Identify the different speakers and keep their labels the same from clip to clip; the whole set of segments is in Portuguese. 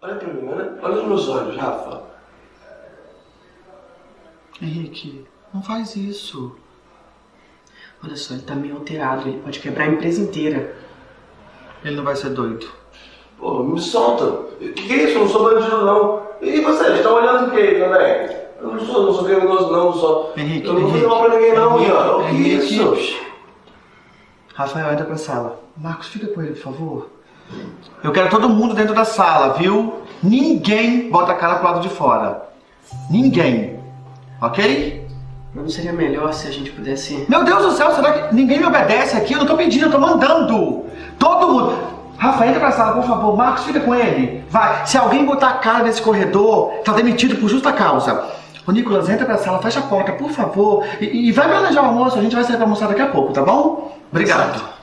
Speaker 1: Olha pra mim, olha, olha nos meus olhos, Rafa.
Speaker 2: Henrique, não faz isso. Olha só, ele tá meio alterado, ele pode quebrar a empresa inteira. Ele não vai ser doido.
Speaker 1: Pô, me solta. O que, que é isso? Eu não sou bandido, não. E vocês, estão olhando o quê, André? Eu não sou, não sou criminoso, não, não sou.
Speaker 2: Henrique,
Speaker 1: eu não vou fazer mal pra ninguém, não,
Speaker 2: Henrique,
Speaker 1: Ian. O que é isso?
Speaker 2: Rafael, entra pra sala. Marcos, fica com ele, por favor. Eu quero todo mundo dentro da sala, viu? Ninguém bota a cara pro lado de fora. Ninguém. Ok?
Speaker 3: Não seria melhor se a gente pudesse...
Speaker 2: Meu Deus do céu, será que ninguém me obedece aqui? Eu não tô pedindo, eu tô mandando. Todo mundo. Rafa, entra pra sala, por favor. Marcos, fica com ele. Vai. Se alguém botar a cara nesse corredor, tá demitido por justa causa. Ô, Nicolas, entra pra sala, fecha a porta, por favor. E, e vai planejar o almoço, a gente vai sair pra almoçar daqui a pouco, tá bom? Obrigado.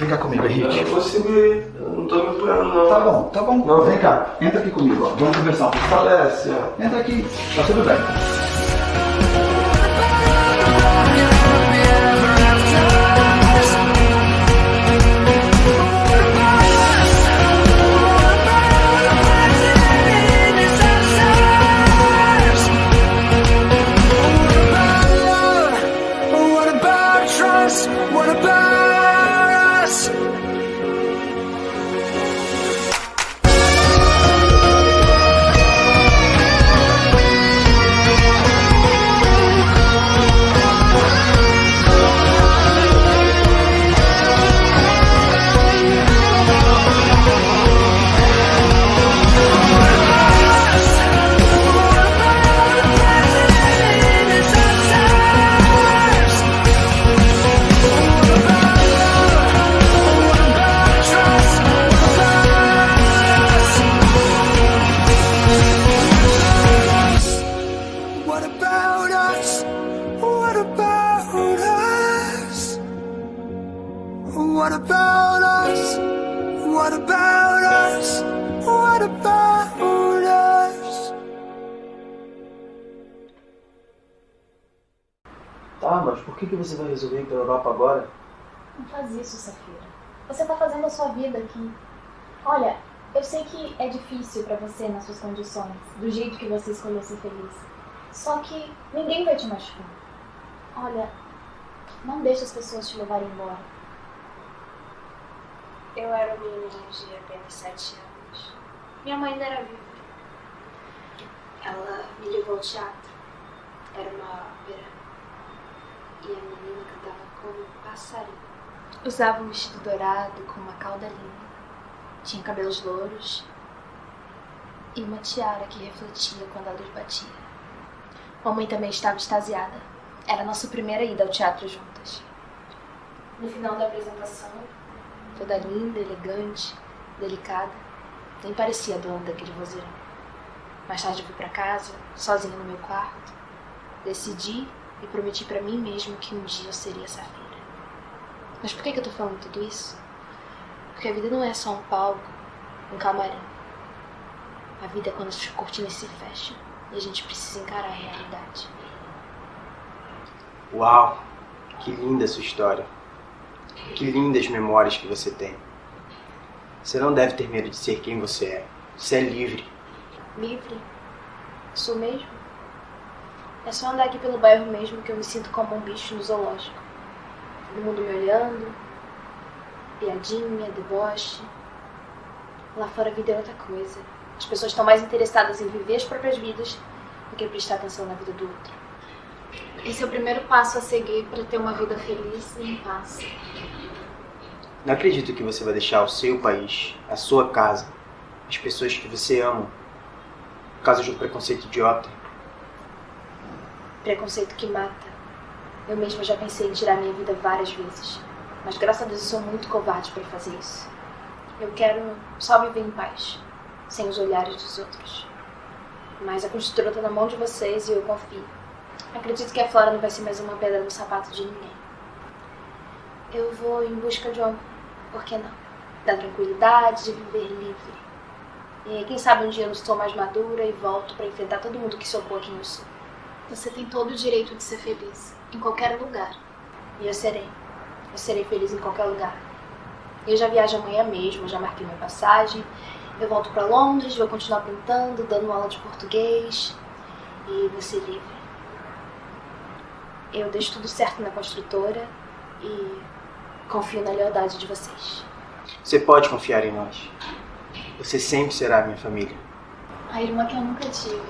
Speaker 2: Vem cá comigo,
Speaker 1: Eu
Speaker 2: Henrique.
Speaker 1: não consigo ir. Eu não tô me apoiando, não.
Speaker 2: Tá bom, tá bom.
Speaker 1: Não.
Speaker 2: Vem cá, entra aqui comigo, ó. Vamos conversar um pouco.
Speaker 1: Falece, ó.
Speaker 2: Entra aqui, tá tudo bem.
Speaker 4: What about
Speaker 3: que você vai resolver ir pra Europa agora?
Speaker 5: Não faz isso, Safira. Você tá fazendo a sua vida aqui. Olha, eu sei que é difícil pra você nas suas condições, do jeito que você escolheu ser feliz. Só que ninguém vai te machucar. Olha, não deixe as pessoas te levarem embora.
Speaker 6: Eu era uma menina de apenas sete anos. Minha mãe ainda era viva. Ela me levou ao teatro. Era uma ópera. E a menina cantava como um passarinho. Usava um vestido dourado com uma cauda linda. Tinha cabelos louros. E uma tiara que refletia quando a luz batia. Mamãe também estava extasiada. Era a nossa primeira ida ao teatro juntas. No final da apresentação, toda linda, elegante, delicada, nem parecia dona daquele vozeirão. Mais tarde fui para casa, sozinha no meu quarto. Decidi e prometi para mim mesmo que um dia eu seria Safira. Mas por que, que eu tô falando tudo isso? Porque a vida não é só um palco, um camarim. A vida é quando as cortinas se fecham e a gente precisa encarar a realidade.
Speaker 7: Uau, que linda sua história. Que lindas memórias que você tem. Você não deve ter medo de ser quem você é. Você é livre.
Speaker 6: Livre? Sou mesmo? É só andar aqui pelo bairro mesmo que eu me sinto como um bicho no zoológico. Todo mundo me olhando, piadinha, deboche. Lá fora a vida é outra coisa. As pessoas estão mais interessadas em viver as próprias vidas do que prestar atenção na vida do outro. Esse é o primeiro passo a seguir para ter uma vida feliz e em paz.
Speaker 7: Não acredito que você vai deixar o seu país, a sua casa, as pessoas que você ama, por causa de um preconceito idiota.
Speaker 6: Preconceito que mata. Eu mesma já pensei em tirar minha vida várias vezes. Mas graças a Deus eu sou muito covarde para fazer isso. Eu quero só viver em paz, sem os olhares dos outros. Mas a construtora tá na mão de vocês e eu confio. Acredito que a Flora não vai ser mais uma pedra no sapato de ninguém. Eu vou em busca de um, por que não? Da tranquilidade de viver livre. E quem sabe um dia eu estou mais madura e volto para enfrentar todo mundo que se opõe a sou. Você tem todo o direito de ser feliz, em qualquer lugar. E eu serei. Eu serei feliz em qualquer lugar. Eu já viajo amanhã mesmo, já marquei minha passagem. Eu volto para Londres, vou continuar pintando, dando aula de português e vou ser livre. Eu deixo tudo certo na construtora e confio na lealdade de vocês.
Speaker 7: Você pode confiar em nós. Você sempre será minha família.
Speaker 5: A irmã que eu nunca tive.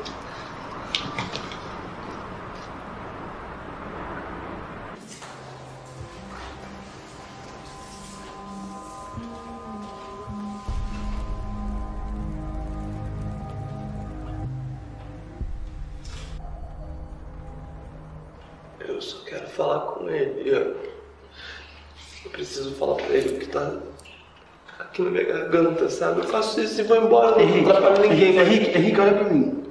Speaker 1: Sabe? Eu faço isso e vou embora, não
Speaker 2: Henrique,
Speaker 1: atrapalho ninguém.
Speaker 2: Henrique, Henrique, Henrique, olha pra mim.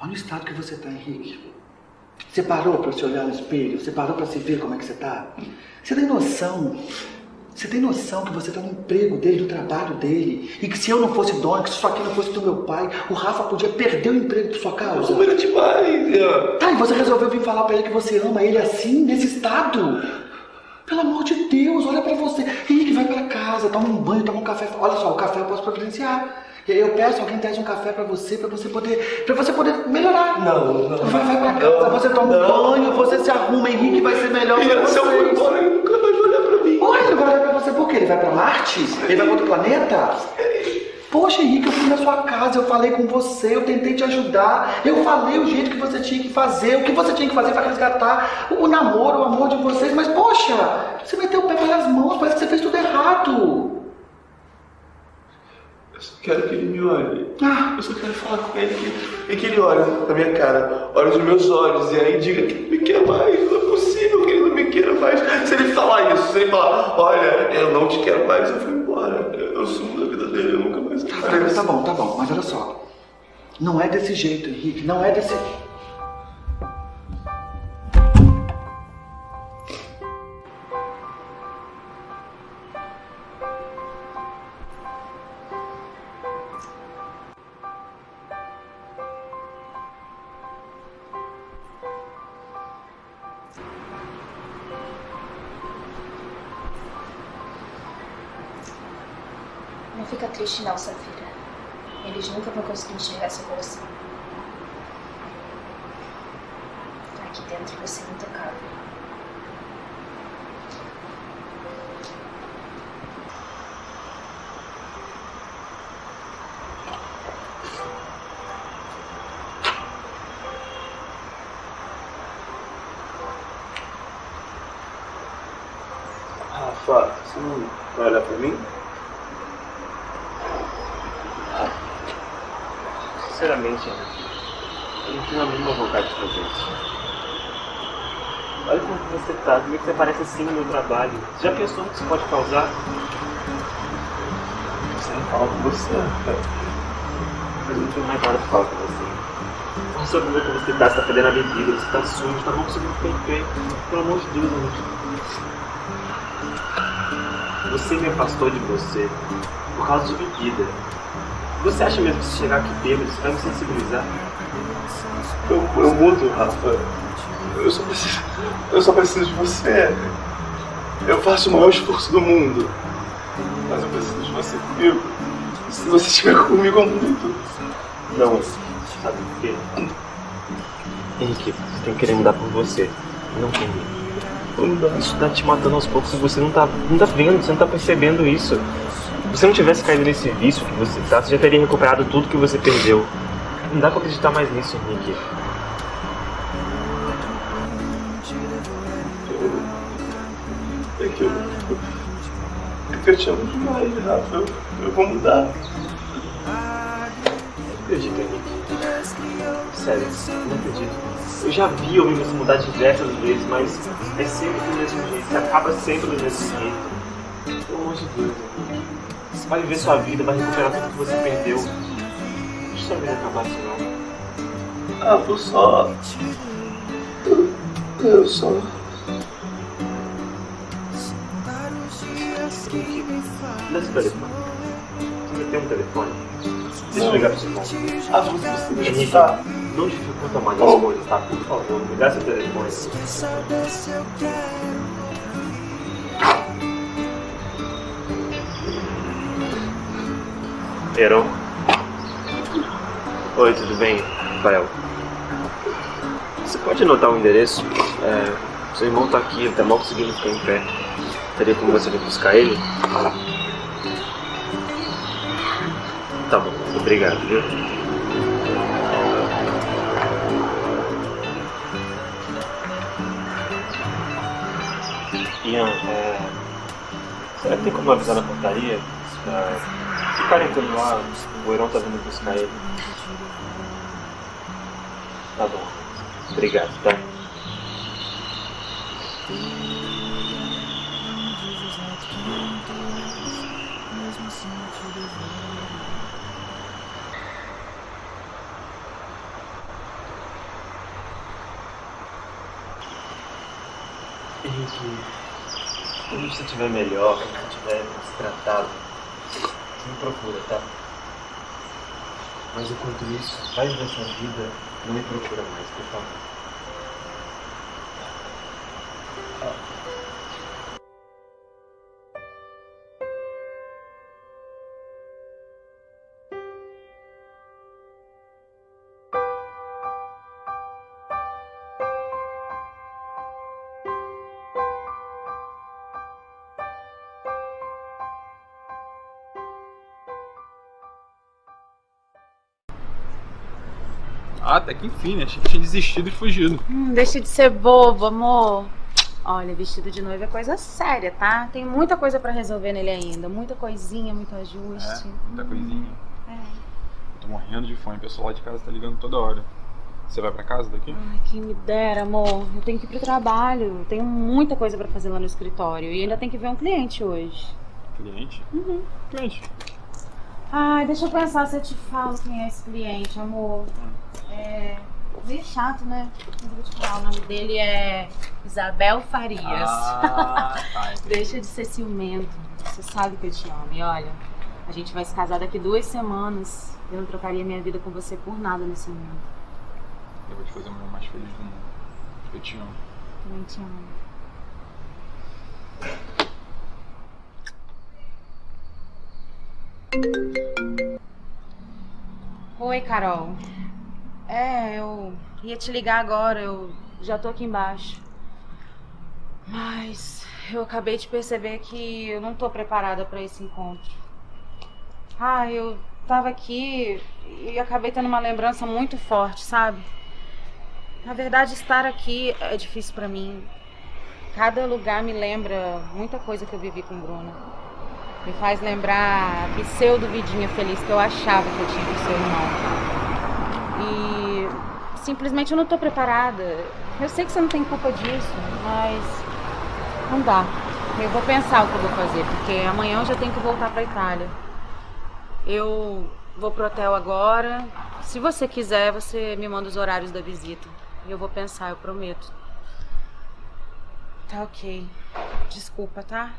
Speaker 2: Olha o estado que você tá, Henrique. Você parou pra se olhar no espelho? Você parou pra se ver como é que você tá? Você tem noção? Você tem noção que você tá no emprego dele, no trabalho dele? E que se eu não fosse dono, que se isso aqui não fosse do meu pai, o Rafa podia perder o emprego por sua causa?
Speaker 1: Como ele demais.
Speaker 2: Tá, e você resolveu vir falar pra ele que você ama ele assim, nesse estado? Pelo amor de Deus, olha pra você. Henrique, vai pra casa, toma um banho, toma um café. Olha só, o café eu posso providenciar. E aí eu peço, alguém traz um café pra você, pra você poder, pra você poder melhorar.
Speaker 1: Não, não.
Speaker 2: Vai, vai pra casa, você toma um
Speaker 1: Não.
Speaker 2: banho, você se arruma, Henrique vai ser melhor pra
Speaker 1: Ian, se eu for embora, ele nunca mais vai olhar pra mim.
Speaker 2: Ué, ele vai olhar pra você por quê? Ele vai pra Marte? Ele vai pra outro planeta? Poxa, Henrique, eu fui na sua casa, eu falei com você, eu tentei te ajudar, eu falei o jeito que você tinha que fazer, o que você tinha que fazer para resgatar o namoro, o amor de vocês, mas poxa, você meteu o pé pelas mãos, parece que você fez tudo errado.
Speaker 1: Eu só quero que ele me olhe.
Speaker 2: Ah,
Speaker 1: Eu só quero falar com ele que, e que ele olhe na minha cara, olhe nos meus olhos e aí diga que não me quer mais. Não é possível que ele não me queira mais. Se ele falar isso, se ele falar, olha, eu não te quero mais, eu vou embora. Eu, sumo da vida dele, eu nunca
Speaker 2: tá bom, tá bom, mas olha só. Não é desse jeito, Henrique, não é desse...
Speaker 8: vontade de fazer isso. Olha como você tá, como é que você parece assim no trabalho. Você já pensou no que isso pode causar?
Speaker 1: Você não fala com você.
Speaker 8: Mas eu não tenho mais nada pra falar com você. Olha só como é que você tá, você tá perdendo a bebida, você tá sujo, tá não conseguindo ficar em pé. Pelo amor de Deus, gente. Você me afastou de você por causa de bebida. Você acha mesmo que se chegar aqui bêbado, você vai me sensibilizar?
Speaker 1: Eu, eu mudo, Rafa. Eu só preciso. Eu só preciso de você. Eu faço o maior esforço do mundo. Mas eu preciso de você comigo. Se você estiver comigo, eu mudo.
Speaker 8: Não, sabe por quê? Henrique, você tem que querer mudar por você, não por mim. Isso tá te matando aos poucos e você não tá, não tá vendo, você não tá percebendo isso. Se você não tivesse caído nesse vício que você tá, você já teria recuperado tudo que você perdeu. Não dá pra acreditar mais nisso, Henrique.
Speaker 1: É que eu. É que eu te amo demais, Rafa. Eu, eu vou mudar.
Speaker 8: Acredita, Henrique. Sério, não acredito. Eu já vi homem você mudar diversas vezes, mas é sempre do mesmo jeito. Você acaba sempre do mesmo jeito. Pelo amor de Deus, vai viver sua vida, vai recuperar tudo que você perdeu sabia acabar assim, não.
Speaker 1: Ah, vou só. Eu só.
Speaker 8: Dá esse telefone. Você tem um telefone? Deixa eu ligar pro seu irmão.
Speaker 1: Ah, você precisa. Tá
Speaker 8: não dificulta mais as oh. coisas, tá? Por favor, me dá seu telefone. Heron. Oi, tudo bem, Rafael? Você pode anotar o endereço? É, seu irmão tá aqui, ele tá mal conseguindo ficar em pé. Teria como você vir buscar ele? Tá bom, obrigado, viu? Ian, é... será que tem como avisar na portaria? Pra ficarem tudo lá, o Heron tá vindo buscar ele. Tá bom, obrigado, tá? Henrique, quando você estiver melhor, quando estiver se tratado, me procura, tá? Mas enquanto isso, vai viver sua vida, não me procura mais, por favor.
Speaker 9: Ah, até que enfim, né? Achei que tinha desistido e fugido.
Speaker 10: Hum, deixa de ser bobo, amor. Olha, vestido de noiva é coisa séria, tá? Tem muita coisa pra resolver nele ainda. Muita coisinha, muito ajuste.
Speaker 9: É, muita coisinha.
Speaker 10: É.
Speaker 9: Eu tô morrendo de fome, o pessoal lá de casa tá ligando toda hora. Você vai pra casa daqui?
Speaker 10: Ai, quem me dera, amor. Eu tenho que ir pro trabalho. Eu tenho muita coisa pra fazer lá no escritório. E ainda tem que ver um cliente hoje.
Speaker 9: Cliente?
Speaker 10: Uhum.
Speaker 9: Cliente.
Speaker 10: Ai, deixa eu pensar se eu te falo quem é esse cliente, amor. É. Meio chato, né? Não vou te falar. O nome dele é Isabel Farias.
Speaker 9: Ah, tá.
Speaker 10: Deixa de ser ciumento. Você sabe que eu te amo. E olha, a gente vai se casar daqui duas semanas. Eu não trocaria minha vida com você por nada nesse mundo.
Speaker 9: Eu vou te fazer o meu mais feliz do mundo. Eu te amo.
Speaker 10: Também te amo. Oi, Carol. É, eu ia te ligar agora, eu já tô aqui embaixo. Mas eu acabei de perceber que eu não tô preparada pra esse encontro. Ah, eu tava aqui e acabei tendo uma lembrança muito forte, sabe? Na verdade, estar aqui é difícil pra mim. Cada lugar me lembra muita coisa que eu vivi com Bruna. Me faz lembrar a pseudo vidinha feliz que eu achava que eu tinha com seu irmão. E simplesmente eu não tô preparada. Eu sei que você não tem culpa disso, mas não dá. Eu vou pensar o que eu vou fazer, porque amanhã eu já tenho que voltar pra Itália. Eu vou pro hotel agora. Se você quiser, você me manda os horários da visita. Eu vou pensar, eu prometo. Tá ok. Desculpa, tá?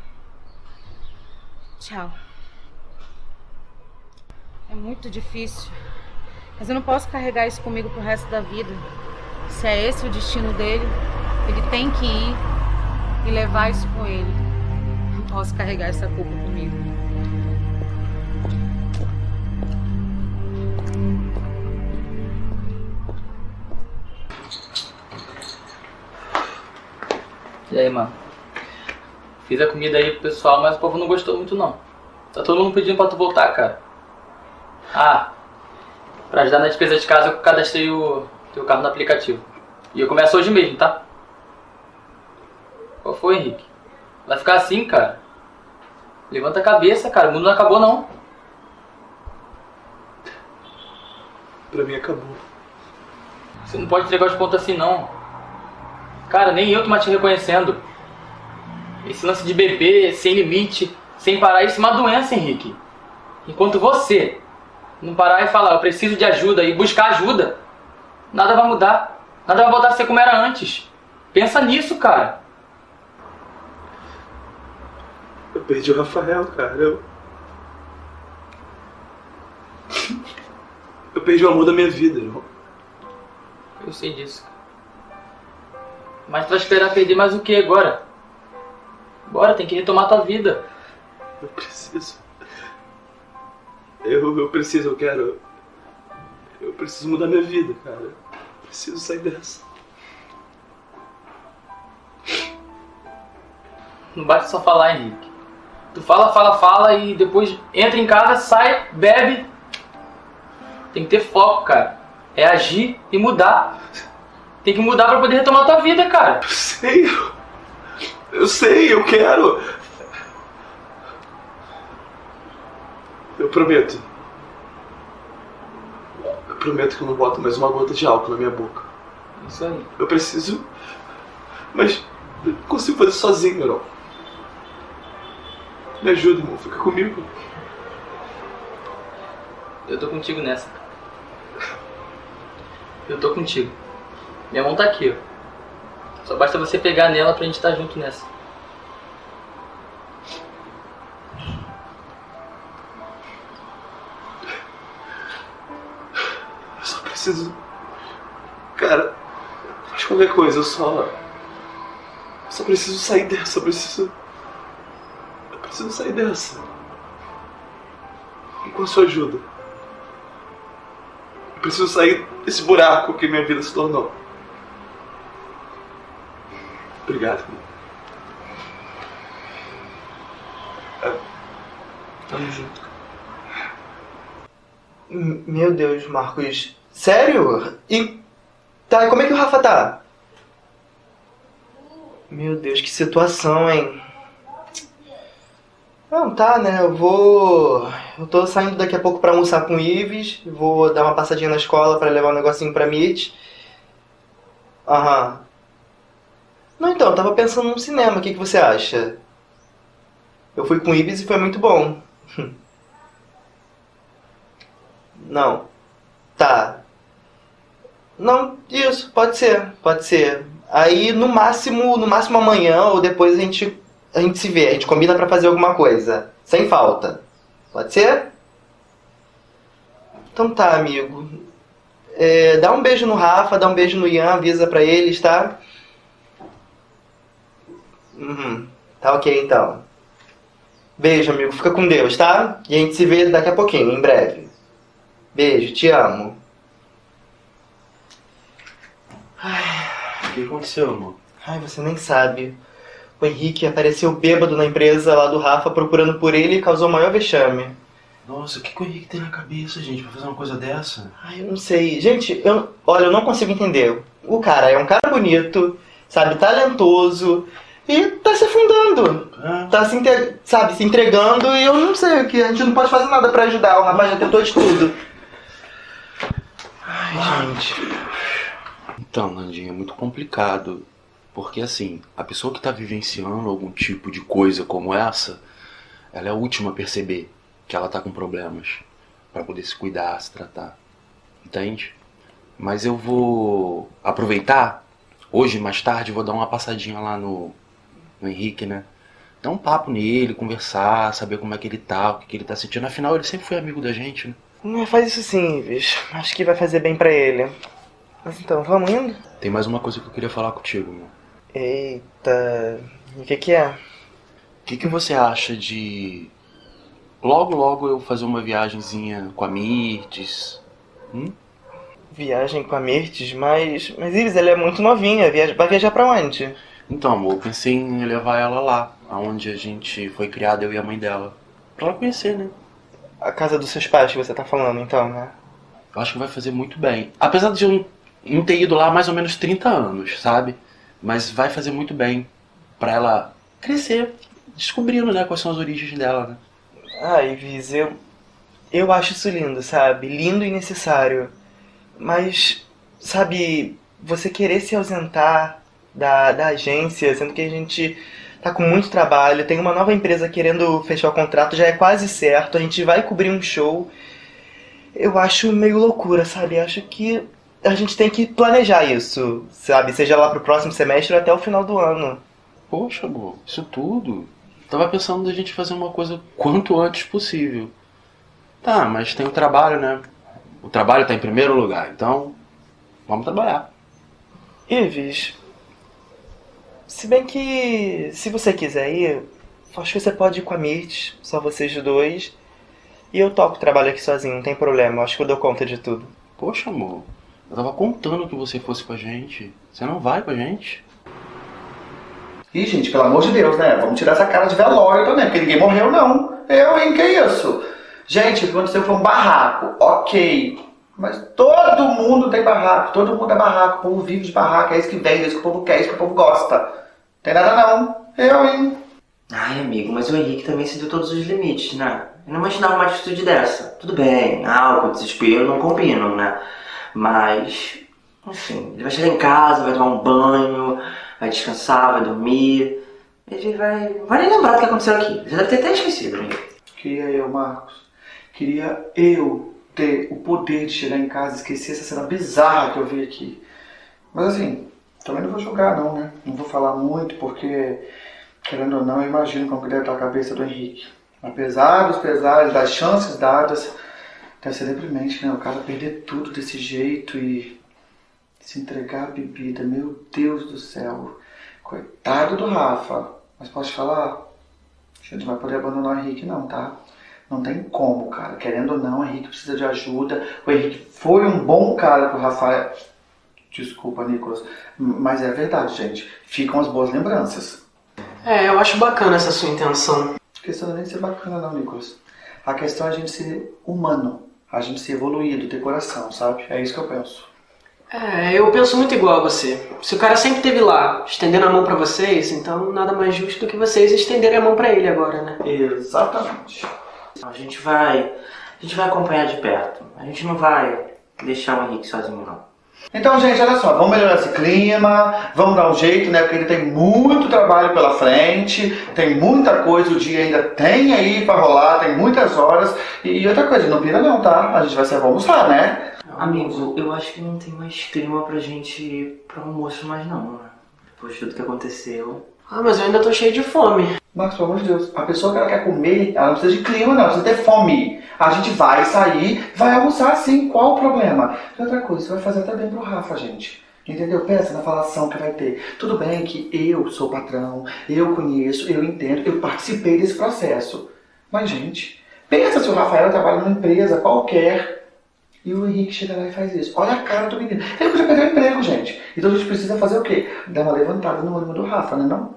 Speaker 10: Tchau. É muito difícil. Mas eu não posso carregar isso comigo pro resto da vida. Se é esse o destino dele, ele tem que ir e levar isso com ele. Não posso carregar essa culpa comigo.
Speaker 11: E aí, mano? Fiz a comida aí pro pessoal, mas o povo não gostou muito não. Tá todo mundo pedindo pra tu voltar, cara. Ah, pra ajudar na despesa de casa eu cadastrei o teu carro no aplicativo. E eu começo hoje mesmo, tá? Qual foi, Henrique? Vai ficar assim, cara? Levanta a cabeça, cara. O mundo não acabou, não.
Speaker 1: Pra mim acabou.
Speaker 11: Você não pode entregar os pontos assim, não. Cara, nem eu tô mais te reconhecendo. Esse lance de beber sem limite, sem parar, isso é uma doença, Henrique. Enquanto você não parar e falar, eu preciso de ajuda e buscar ajuda, nada vai mudar. Nada vai voltar a ser como era antes. Pensa nisso, cara.
Speaker 1: Eu perdi o Rafael, cara. Eu. Eu perdi o amor da minha vida, irmão.
Speaker 11: Eu sei disso. Mas tu vai esperar perder mais o que agora? Bora, tem que retomar tua vida.
Speaker 1: Eu preciso. Eu, eu preciso, eu quero. Eu preciso mudar minha vida, cara. Eu preciso sair dessa.
Speaker 11: Não basta só falar, Henrique. Tu fala, fala, fala e depois entra em casa, sai, bebe. Tem que ter foco, cara. É agir e mudar. Tem que mudar pra poder retomar tua vida, cara.
Speaker 1: Eu sei. Eu sei, eu quero. Eu prometo. Eu prometo que eu não boto mais uma gota de álcool na minha boca.
Speaker 11: Isso aí.
Speaker 1: Eu preciso. Mas eu não consigo fazer sozinho, Carol. Me ajuda, irmão. Fica comigo.
Speaker 11: Eu tô contigo nessa. Eu tô contigo. Minha mão tá aqui, ó. Só basta você pegar nela pra gente estar tá junto nessa.
Speaker 1: Preciso. Cara, faz qualquer coisa, eu só. Só preciso sair dessa, eu preciso. Eu preciso sair dessa. E com a sua ajuda. Eu preciso sair desse buraco que minha vida se tornou. Obrigado. É. Tamo junto.
Speaker 12: Meu Deus, Marcos. Sério? E. Tá, e como é que o Rafa tá? Meu Deus, que situação, hein? Não, tá, né? Eu vou. Eu tô saindo daqui a pouco pra almoçar com o Ives. Vou dar uma passadinha na escola pra levar um negocinho pra Mitch. Aham. Não, então, eu tava pensando num cinema. O que, que você acha? Eu fui com o Ives e foi muito bom. Não. Tá. Não, isso, pode ser, pode ser. Aí no máximo, no máximo amanhã ou depois a gente a gente se vê, a gente combina pra fazer alguma coisa, sem falta. Pode ser? Então tá, amigo. É, dá um beijo no Rafa, dá um beijo no Ian, avisa pra eles, tá? Uhum. Tá ok então. Beijo, amigo. Fica com Deus, tá? E a gente se vê daqui a pouquinho, em breve. Beijo, te amo.
Speaker 13: O que aconteceu, amor?
Speaker 12: Ai, você nem sabe. O Henrique apareceu bêbado na empresa lá do Rafa procurando por ele e causou o maior vexame.
Speaker 13: Nossa, o que, que o Henrique tem na cabeça, gente, pra fazer uma coisa dessa?
Speaker 12: Ai, eu não sei. Gente, eu, olha, eu não consigo entender. O cara é um cara bonito, sabe, talentoso e tá se afundando. Tá se, sabe, se entregando e eu não sei o que. A gente não pode fazer nada pra ajudar. O rapaz já tentou de tudo. Ai, gente.
Speaker 14: Então, Nandinha, é muito complicado. Porque assim, a pessoa que está vivenciando algum tipo de coisa como essa, ela é a última a perceber que ela tá com problemas para poder se cuidar, se tratar. Entende? Mas eu vou aproveitar hoje mais tarde, vou dar uma passadinha lá no, no Henrique, né? Dar um papo nele, conversar, saber como é que ele tá, o que, que ele tá sentindo. Afinal, ele sempre foi amigo da gente, né?
Speaker 12: Não faz isso sim, Ives. Acho que vai fazer bem pra ele. Mas então, vamos indo?
Speaker 14: Tem mais uma coisa que eu queria falar contigo, meu.
Speaker 12: Eita. O que que é?
Speaker 14: O que, que você acha de logo logo eu fazer uma viagenzinha com a Mirtes? Hum?
Speaker 12: Viagem com a Mirtes, mas. Mas Ives, ela é muito novinha. Viaja... Vai viajar pra onde?
Speaker 14: Então, amor, eu pensei em levar ela lá, aonde a gente foi criada, eu e a mãe dela. Pra ela conhecer, né?
Speaker 12: A casa dos seus pais que você tá falando, então, né?
Speaker 14: Eu acho que vai fazer muito bem. Apesar de eu não- ter ido lá há mais ou menos 30 anos, sabe? Mas vai fazer muito bem pra ela crescer, descobrindo, né, quais são as origens dela, né?
Speaker 12: Ah, Ives, eu. Eu acho isso lindo, sabe? Lindo e necessário. Mas, sabe, você querer se ausentar da, da agência, sendo que a gente tá com muito trabalho, tem uma nova empresa querendo fechar o contrato, já é quase certo, a gente vai cobrir um show. Eu acho meio loucura, sabe? Acho que a gente tem que planejar isso, sabe? Seja lá pro próximo semestre ou até o final do ano.
Speaker 14: Poxa, amor, isso tudo. Tava pensando da gente fazer uma coisa quanto antes possível. Tá, mas tem o trabalho, né? O trabalho tá em primeiro lugar, então vamos trabalhar.
Speaker 12: Ives, se bem que se você quiser ir, acho que você pode ir com a Mirth, só vocês dois. E eu topo trabalho aqui sozinho, não tem problema. Acho que eu dou conta de tudo.
Speaker 14: Poxa, amor. Eu tava contando que você fosse com a gente. Você não vai com a gente?
Speaker 2: Ih, gente, pelo amor de Deus, né? Vamos tirar essa cara de velório também, porque ninguém morreu, não. Eu, hein? Que isso? Gente, o que aconteceu foi um barraco. Ok. Mas todo mundo tem barraco, todo mundo é barraco. O povo vive de barraco, é isso que vende, é isso que o povo quer, é isso que o povo gosta. Tem nada não. Eu, hein?
Speaker 15: Ai, amigo, mas o Henrique também se deu todos os limites, né? Eu não imaginava uma atitude dessa. Tudo bem, álcool, desespero não combinam, né? Mas, enfim, ele vai chegar em casa, vai tomar um banho, vai descansar, vai dormir. Ele vai. Vai nem lembrar do que aconteceu aqui. Já deve ter até esquecido, né?
Speaker 2: Queria eu, Marcos. Queria eu ter o poder de chegar em casa e esquecer essa cena bizarra que eu vi aqui. Mas assim, também não vou julgar não, né? Não vou falar muito porque, querendo ou não, eu imagino como que deve estar a cabeça do Henrique. Apesar dos pesares, das chances dadas, deve ser deprimente, né? O cara perder tudo desse jeito e se entregar à bebida. Meu Deus do céu. Coitado do Rafa. Mas posso te falar? A gente não vai poder abandonar o Henrique não, tá? Não tem como, cara. Querendo ou não, o Henrique precisa de ajuda. O Henrique foi um bom cara pro Rafael. Desculpa, Nicolas. Mas é verdade, gente. Ficam as boas lembranças.
Speaker 3: É, eu acho bacana essa sua intenção.
Speaker 2: A questão não é nem ser bacana, não, Nicolas. A questão é a gente ser humano. A gente ser evoluído, ter coração, sabe? É isso que eu penso.
Speaker 3: É, eu penso muito igual a você. Se o cara sempre esteve lá, estendendo a mão pra vocês, então nada mais justo do que vocês estenderem a mão pra ele agora, né?
Speaker 2: Exatamente.
Speaker 15: A gente vai. A gente vai acompanhar de perto. A gente não vai deixar o Henrique sozinho, não.
Speaker 2: Então, gente, olha só, vamos melhorar esse clima, vamos dar um jeito, né? Porque ele tem muito trabalho pela frente, tem muita coisa, o dia ainda tem aí pra rolar, tem muitas horas. E outra coisa, não pira não, tá? A gente vai pra almoçar, né?
Speaker 15: Amigo, eu acho que não tem mais clima pra gente ir pro almoço mais não, né? Depois de tudo que aconteceu.
Speaker 3: Ah, mas eu ainda tô cheio de fome.
Speaker 2: Marcos, pelo amor de Deus, a pessoa que ela quer comer, ela não precisa de clima, não, precisa ter fome. A gente vai sair, vai almoçar sim, qual o problema? E outra coisa, isso vai fazer até bem pro Rafa, gente. Entendeu? Pensa na falação que vai ter. Tudo bem que eu sou patrão, eu conheço, eu entendo, eu participei desse processo. Mas, gente, pensa se o Rafael trabalha numa empresa qualquer e o Henrique chega lá e faz isso. Olha a cara do menino. Ele podia perder o emprego, gente. Então a gente precisa fazer o quê? Dar uma levantada no ânimo do Rafa, né não?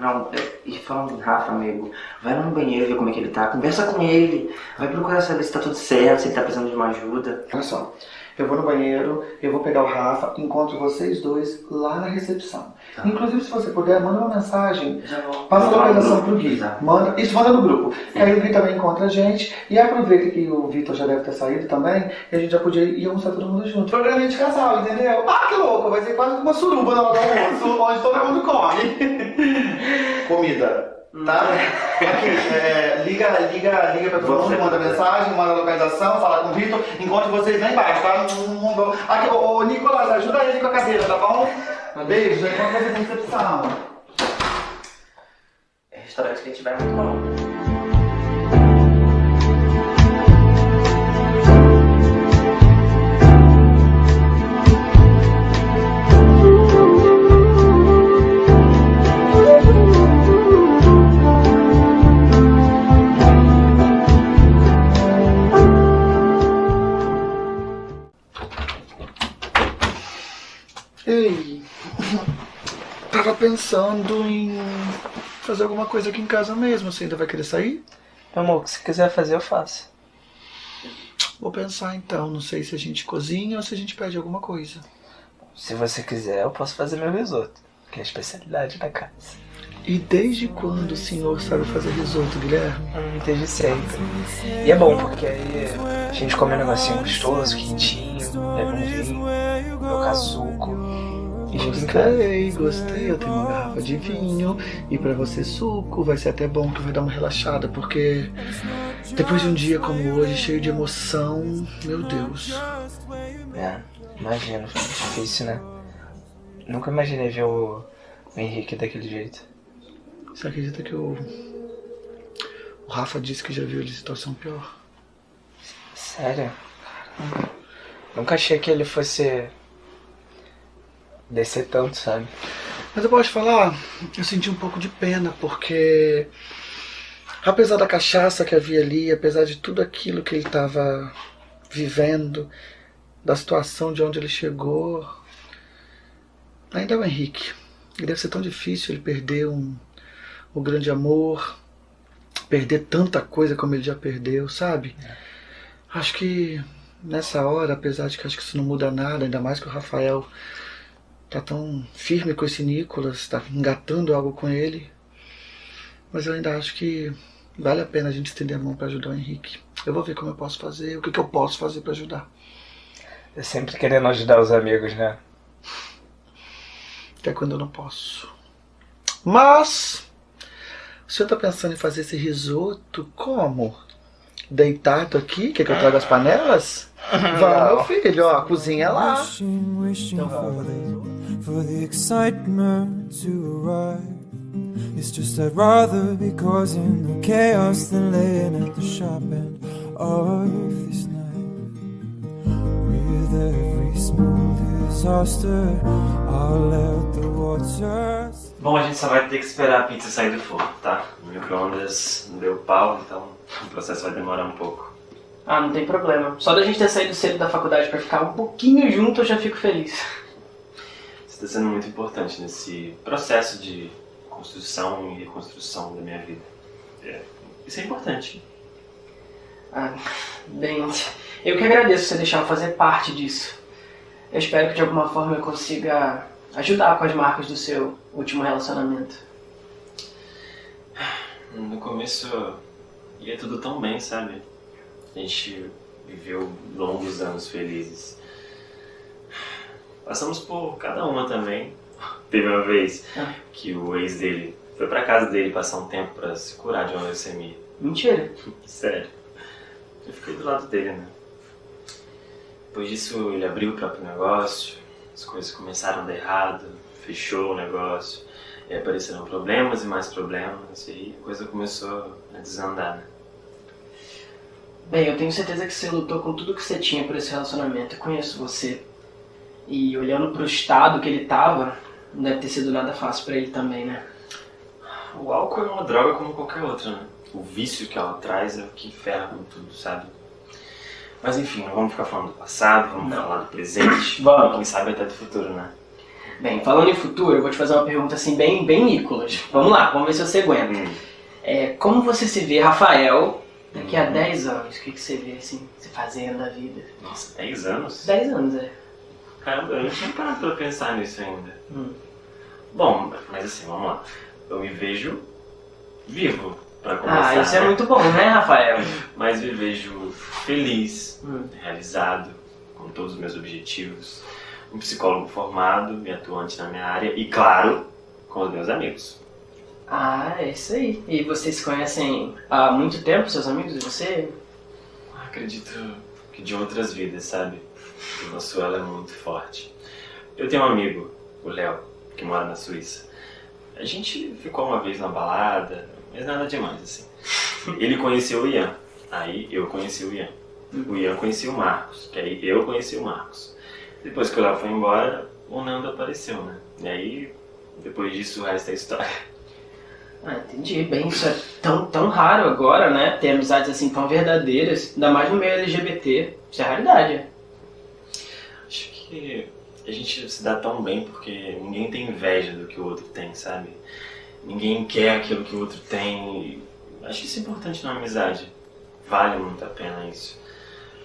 Speaker 15: Não, e falando em Rafa, amigo, vai lá no banheiro ver como é que ele tá, conversa com ele, vai procurar saber se tá tudo certo, se ele tá precisando de uma ajuda.
Speaker 2: Olha só, eu vou no banheiro, eu vou pegar o Rafa, encontro vocês dois lá na recepção. Inclusive, se você puder, manda uma mensagem, passa a localização pro Gui. Manda, isso manda no grupo. Que aí o Gui também encontra a gente. E aproveita que o Vitor já deve ter saído também, e a gente já podia ir almoçar todo mundo junto. Programinha de casal, entendeu? Ah, que louco! Vai ser quase uma suruba na hora do almoço, onde todo mundo come. Comida. Tá? Aqui, é, liga, liga, liga pra todo mundo, manda mensagem, manda localização, fala com o Vitor, encontre vocês lá embaixo, tá? Aqui, ô, ô Nicolas, ajuda ele com a cadeira, tá bom? Beijo, já encontro vocês na recepção.
Speaker 15: É restaurante que a gente vai muito bom.
Speaker 2: Ei, tava pensando em fazer alguma coisa aqui em casa mesmo. Você ainda vai querer sair?
Speaker 3: Meu amor, o que você quiser fazer, eu faço.
Speaker 2: Vou pensar então. Não sei se a gente cozinha ou se a gente pede alguma coisa.
Speaker 3: Se você quiser, eu posso fazer meu risoto, que é a especialidade da casa.
Speaker 2: E desde quando o senhor sabe fazer risoto, Guilherme?
Speaker 3: Hum, desde sempre. E é bom, porque aí a gente come um negocinho gostoso, quentinho, leva um vinho, colocar suco.
Speaker 2: Gostei, gostei. Eu tenho uma garrafa de vinho. E pra você, suco. Vai ser até bom que vai dar uma relaxada, porque depois de um dia como hoje, cheio de emoção, meu Deus.
Speaker 3: É, imagino, difícil, né? Nunca imaginei ver o, o Henrique daquele jeito.
Speaker 2: Você acredita que o. O Rafa disse que já viu ele em situação pior?
Speaker 3: Sério? Nunca achei que ele fosse descer tanto, sabe?
Speaker 2: Mas eu posso te falar, eu senti um pouco de pena, porque Apesar da cachaça que havia ali, apesar de tudo aquilo que ele estava vivendo, da situação de onde ele chegou, ainda é o Henrique. E deve ser tão difícil ele perder um, um grande amor, perder tanta coisa como ele já perdeu, sabe? Acho que nessa hora, apesar de que acho que isso não muda nada, ainda mais que o Rafael tá tão firme com esse Nicolas, tá engatando algo com ele, mas eu ainda acho que vale a pena a gente estender a mão para ajudar o Henrique. Eu vou ver como eu posso fazer, o que, que eu posso fazer para ajudar.
Speaker 3: É sempre querendo ajudar os amigos, né?
Speaker 2: Até quando eu não posso. Mas, o senhor tá pensando em fazer esse risoto como? Deitado aqui? Quer que eu traga as panelas? Vamos, meu filho, ó, a cozinha é lá.
Speaker 4: Wishing, wishing for the, for the excitement to arrive. It's just I'd rather be causing the chaos than laying at the sharp end of this knife. With every small disaster, I'll let the waters.
Speaker 8: Bom, a gente só vai ter que esperar a pizza sair do forno, tá? O micro-ondas não deu pau, então o processo vai demorar um pouco.
Speaker 16: Ah, não tem problema. Só da gente ter saído cedo da faculdade pra ficar um pouquinho junto, eu já fico feliz.
Speaker 8: Você está sendo muito importante nesse processo de construção e reconstrução da minha vida. É, isso é importante.
Speaker 16: Ah, bem, eu que agradeço você deixar eu fazer parte disso. Eu espero que de alguma forma eu consiga ajudar com as marcas do seu último relacionamento.
Speaker 8: No começo ia tudo tão bem, sabe? A gente viveu longos anos felizes. Passamos por cada uma também. Teve uma vez que o ex dele foi pra casa dele passar um tempo pra se curar de uma leucemia.
Speaker 16: Mentira.
Speaker 8: Sério. Eu fiquei do lado dele, né? Depois disso ele abriu o próprio negócio, as coisas começaram a dar errado, fechou o negócio, e apareceram problemas e mais problemas, e aí a coisa começou a desandar, né?
Speaker 16: Bem, eu tenho certeza que você lutou com tudo que você tinha por esse relacionamento. Eu conheço você. E olhando pro estado que ele tava, não deve ter sido nada fácil pra ele também, né?
Speaker 8: O álcool é uma droga como qualquer outra, né? O vício que ela traz é o que ferra com tudo, sabe? Mas enfim, não vamos ficar falando do passado, vamos falar do presente.
Speaker 16: Vamos.
Speaker 8: Quem sabe até do futuro, né?
Speaker 16: Bem, falando em futuro, eu vou te fazer uma pergunta assim, bem, bem Nicolas. Vamos lá, vamos ver se você aguenta.
Speaker 8: Hum.
Speaker 16: É, como você se vê, Rafael, daqui a 10 anos? O que, que você vê, assim, se fazendo da vida?
Speaker 8: Nossa, 10 anos?
Speaker 16: 10 anos, é.
Speaker 8: Caramba, eu não tinha parado pra pensar nisso ainda.
Speaker 16: Hum.
Speaker 8: Bom, mas assim, vamos lá. Eu me vejo vivo, pra começar.
Speaker 16: Ah, isso é
Speaker 8: né?
Speaker 16: muito bom, né, Rafael?
Speaker 8: Mas me vejo feliz,
Speaker 16: Hum.
Speaker 8: realizado, com todos os meus objetivos. Um psicólogo formado e atuante na minha área. E, claro, com os meus amigos.
Speaker 16: Ah, é isso aí. E vocês se conhecem há muito tempo, seus amigos e você?
Speaker 8: Acredito que de outras vidas, sabe? O nosso elo é muito forte. Eu tenho um amigo, o Léo, que mora na Suíça. A gente ficou uma vez na balada, mas nada demais, assim. Ele conheceu o Ian, aí eu conheci o Ian. O Ian conhecia o Marcos, que aí eu conheci o Marcos. Depois que o Léo foi embora, o Nando apareceu, né? E aí, depois disso, o resto é história.
Speaker 16: Ah, entendi. Bem, isso é tão, tão raro agora, né? Ter amizades assim tão verdadeiras, ainda mais no meio LGBT. Isso é raridade.
Speaker 8: Acho que a gente se dá tão bem porque ninguém tem inveja do que o outro tem, sabe? Ninguém quer aquilo que o outro tem. Acho isso importante na amizade. Vale muito a pena isso.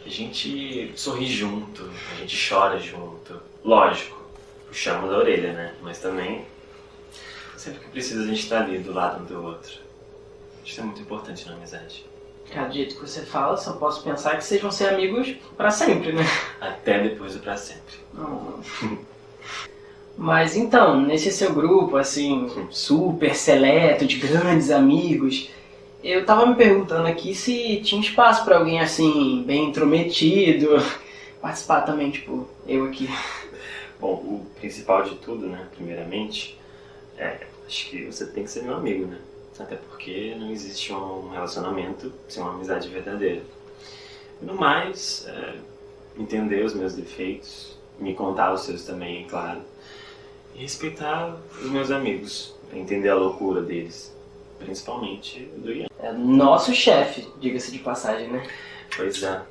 Speaker 8: A gente sorri junto, a gente chora junto. Lógico, puxamos a orelha, né? Mas também, sempre que precisa, a gente tá ali do lado um do outro. Isso é muito importante na amizade.
Speaker 16: Cada jeito que você fala, só posso pensar que vocês vão ser amigos pra sempre, né?
Speaker 8: Até depois do pra sempre.
Speaker 16: Mas então, nesse seu grupo, assim, super seleto, de grandes amigos, eu tava me perguntando aqui se tinha espaço pra alguém assim, bem intrometido, participar também, tipo, eu aqui.
Speaker 8: Bom, o principal de tudo, né, primeiramente, é, acho que você tem que ser meu amigo, né? Até porque não existe um relacionamento sem uma amizade verdadeira. No mais, é, entender os meus defeitos, me contar os seus também, claro. E respeitar os meus amigos, entender a loucura deles, principalmente do Ian.
Speaker 16: É nosso chefe, diga-se de passagem, né?
Speaker 8: Pois é.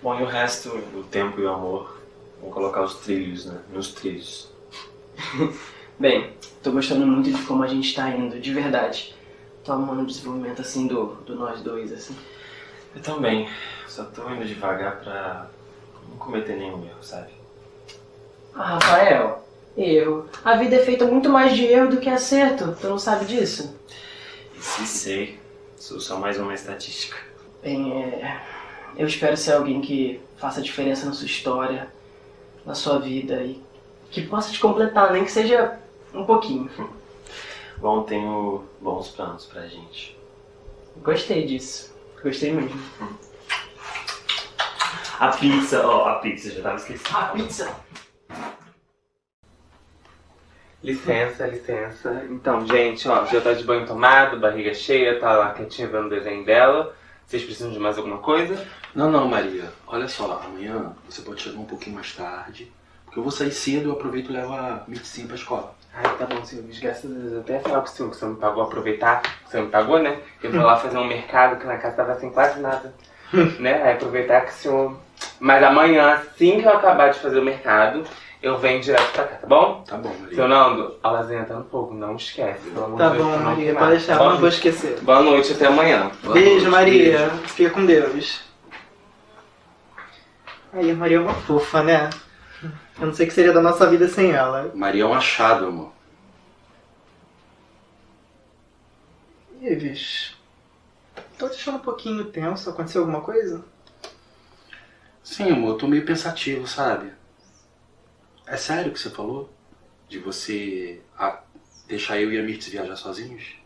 Speaker 8: Bom, e o resto, o tempo e o amor, vamos colocar os trilhos, né? Nos trilhos.
Speaker 16: Bem, tô gostando muito de como a gente tá indo, de verdade. Tô amando o desenvolvimento assim do, do nós dois, assim.
Speaker 8: Eu também. Só tô indo devagar pra não cometer nenhum erro, sabe?
Speaker 16: Ah, Rafael, erro. A vida é feita muito mais de erro do que acerto. Tu não sabe disso?
Speaker 8: Se sei, sou só mais uma estatística.
Speaker 16: Bem, é... eu espero ser alguém que faça diferença na sua história, na sua vida e que possa te completar, nem que seja um pouquinho.
Speaker 8: Bom, tenho bons planos pra gente.
Speaker 16: Gostei disso. Gostei mesmo.
Speaker 8: A pizza, ó, a pizza, já tava esquecendo.
Speaker 16: A pizza!
Speaker 17: Licença, licença. Então, gente, ó, já tá de banho tomado, barriga cheia, tá lá quietinha vendo o desenho dela. Vocês precisam de mais alguma coisa?
Speaker 14: Não, não, Maria. Olha só, amanhã você pode chegar um pouquinho mais tarde. Porque eu vou sair cedo e eu aproveito e levo a medicina pra escola.
Speaker 17: Ai, tá bom, senhor. Graças a Deus. Eu até ia falar com o senhor que o senhor me pagou aproveitar. que O senhor me pagou, né? Eu vou lá fazer um mercado que na casa tava sem quase nada. né? Aí aproveitar que o senhor. Mas amanhã, assim que eu acabar de fazer o mercado, eu venho direto pra cá, tá bom?
Speaker 14: Tá bom, Maria.
Speaker 17: Seu Nando, a lasanha tá no fogo, não esquece. Pelo amor
Speaker 16: Tá
Speaker 17: de Deus,
Speaker 16: bom,
Speaker 17: não
Speaker 16: Maria,
Speaker 17: queimar.
Speaker 16: pode deixar,
Speaker 17: Boa
Speaker 16: não vou
Speaker 17: noite.
Speaker 16: esquecer.
Speaker 17: Boa noite, até amanhã.
Speaker 16: Beijo, Maria. Fica com Deus. Aí, a Maria é uma fofa, né? Eu não sei o que seria da nossa vida sem ela.
Speaker 14: Maria é um achado, amor.
Speaker 16: Ives, tô te achando um pouquinho tenso. Aconteceu alguma coisa?
Speaker 14: Sim, amor, eu tô meio pensativo, sabe? É sério o que você falou? De você ah, deixar eu e a Mirtz viajar sozinhos?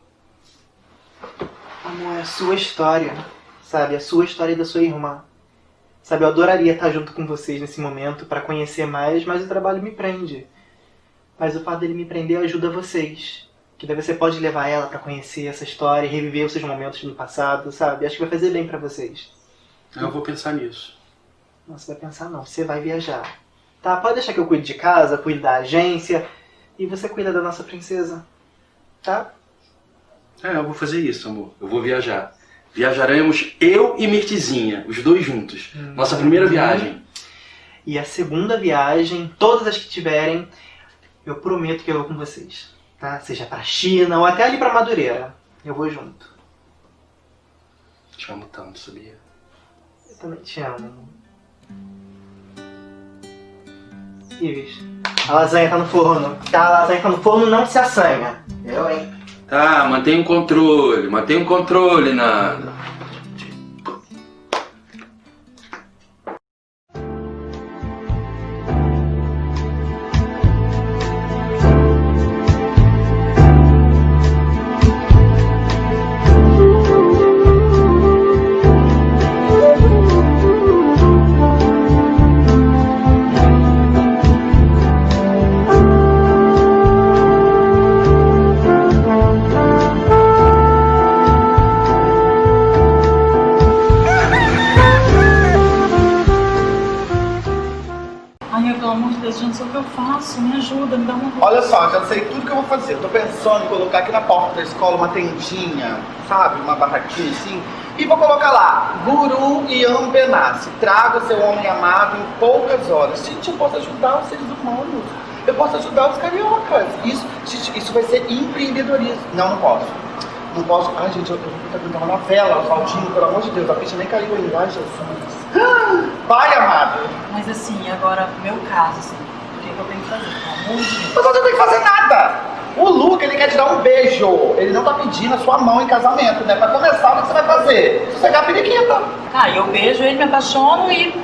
Speaker 16: Amor, é a sua história, sabe? A sua história e da sua irmã. Sabe, eu adoraria estar junto com vocês nesse momento para conhecer mais, mas o trabalho me prende. Mas o fato dele me prender ajuda vocês. Que daí você pode levar ela para conhecer essa história e reviver os seus momentos no passado, sabe? Acho que vai fazer bem para vocês.
Speaker 14: Eu vou pensar nisso.
Speaker 16: Não, você vai pensar não, você vai viajar. Tá, pode deixar que eu cuide de casa, cuide da agência e você cuida da nossa princesa. Tá?
Speaker 14: É, eu vou fazer isso, amor. Eu vou viajar. Viajaremos eu e Mirtizinha, os dois juntos. Nossa primeira viagem.
Speaker 16: E a segunda viagem, todas as que tiverem, eu prometo que eu vou com vocês. Tá? Seja pra China ou até ali pra Madureira. Eu vou junto.
Speaker 14: Te amo tanto, sabia?
Speaker 16: Eu também te amo. Ives, a lasanha tá no forno. Tá, a lasanha tá no forno, não se assanha. Eu, hein?
Speaker 14: Tá, mantenha o controle, mantenha o controle, Nanda.
Speaker 2: Tô em colocar aqui na porta da escola uma tendinha, sabe? Uma barraquinha assim. E vou colocar lá, Guru Ian Benassi, traga seu homem amado em poucas horas. Gente, eu posso ajudar os seres humanos. Eu posso ajudar os cariocas. Isso, gente, isso vai ser empreendedorismo. Não, não posso. Não posso. Ai, gente, eu, vou tentar uma novela, Valdinho, pelo amor de Deus, a ficha nem caiu ainda. Ai, Jesus. Vai, amado.
Speaker 10: Mas assim, agora, meu caso, assim, o que, que eu tenho que fazer? Pelo amor de Deus.
Speaker 2: Mas você não tem que fazer nada. O Luca, ele quer te dar um beijo. Ele não tá pedindo a sua mão em casamento, né? Pra começar, o que você vai fazer? Quer a periquita.
Speaker 10: Ah, eu beijo ele, me apaixono e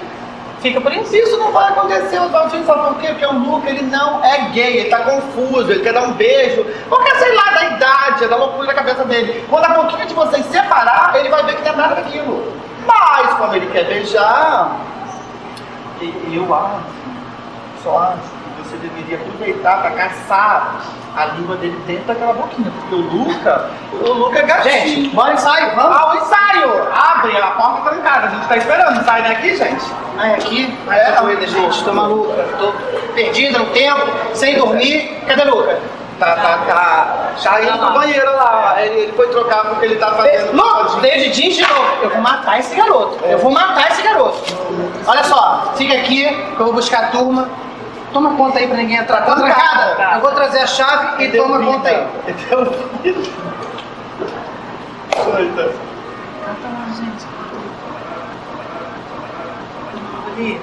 Speaker 10: fica por isso.
Speaker 2: Isso não vai acontecer, Oswaldinho, sabe por quê? Porque o Luca, ele não é gay, ele tá confuso, ele quer dar um beijo. Qualquer, sei lá, da idade, da loucura da cabeça dele. Quando a pouquinho de vocês separar, ele vai ver que não é nada daquilo. Mas, como ele quer beijar, eu acho, só acho você deveria aproveitar pra caçar a língua dele dentro daquela boquinha. Porque o Luca, o Luca é gatinho. Gente, bora ensaio, vamos? Ah, o ensaio! Abre, a porta trancada, a gente tá esperando. Ensaio daqui, gente? Ah, é aqui? É,
Speaker 16: Essa doida, gente, tô maluca. Tô perdida no tempo, sem dormir. Cadê o Luca?
Speaker 2: Tá, tá, tá. Já indo pro banheiro lá. Ele, ele foi trocar porque ele tá fazendo.
Speaker 16: Luca,
Speaker 2: matar esse garoto. Eu vou matar esse garoto. Olha só, fica aqui que eu vou buscar a turma. Toma conta aí pra ninguém entrar. Tá trancada? Eu vou trazer a chave e toma conta aí.
Speaker 18: Coita.
Speaker 5: Canta lá, gente. Ali,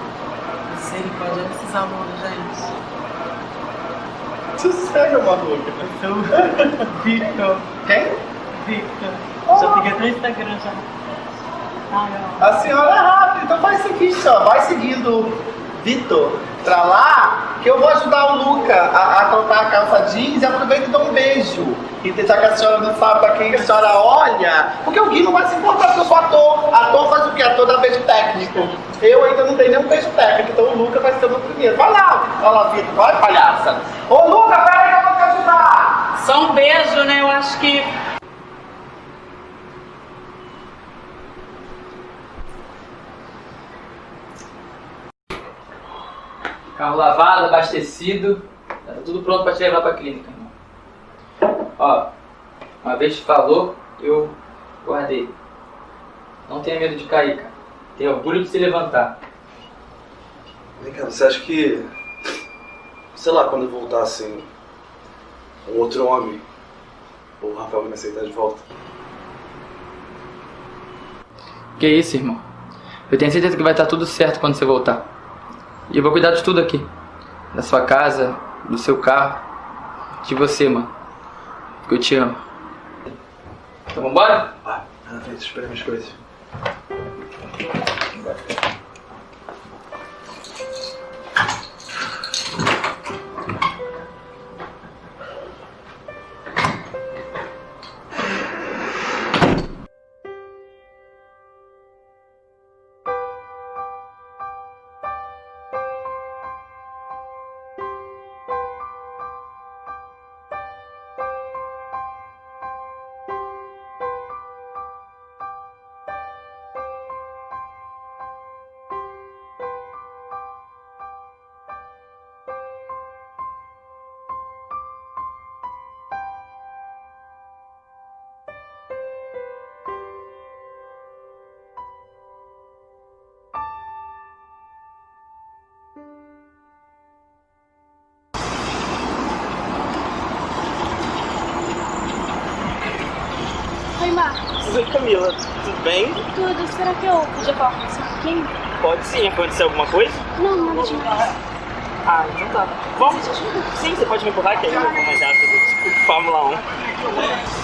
Speaker 5: misericórdia desses alunos, gente.
Speaker 18: Sossega, maluca.
Speaker 5: Victor.
Speaker 2: Quem?
Speaker 5: Victor. Já tem até Instagram já. Ai, ó.
Speaker 2: A senhora é rápida, então faz o seguinte, ó, vai seguindo Vitor pra lá, que eu vou ajudar o Luca a, a trocar a calça jeans e aproveita e dou um beijo. E já que a senhora não sabe pra quem a senhora olha, porque o Gui não vai se importar porque eu sou ator. Ator faz o quê? Ator dá beijo técnico. Eu ainda não tenho nenhum beijo técnico, então o Luca vai ser o meu primeiro. Vai lá, vai lá, Vitor, vai, palhaça. Ô Luca, pera aí que eu vou te ajudar.
Speaker 5: Só um beijo, né? Eu acho que.
Speaker 11: Carro lavado, abastecido. Tá tudo pronto pra te levar pra clínica, irmão. Ó, uma vez te falou, eu guardei. Não tenha medo de cair, cara. Tenha orgulho de se levantar.
Speaker 18: Vem cá, você acha que. Sei lá, quando eu voltar assim. Um outro homem. O Rafael vai me aceitar de volta.
Speaker 11: Que isso, irmão. Eu tenho certeza que vai estar tudo certo quando você voltar. E eu vou cuidar de tudo aqui. Da sua casa, do seu carro, de você, mano. Porque eu te amo. Então vambora?
Speaker 18: Vai, na frente, espera minhas coisas.
Speaker 6: Oi,
Speaker 17: bem?
Speaker 6: Tudo. Será que eu podia falar com você um pouquinho?
Speaker 17: Pode sim. Aconteceu alguma coisa?
Speaker 6: Não, nada demais.
Speaker 17: Ah, então tá. Vamos? Sim, você pode me empurrar que aí eu vou mais rápido. Tipo Fórmula 1.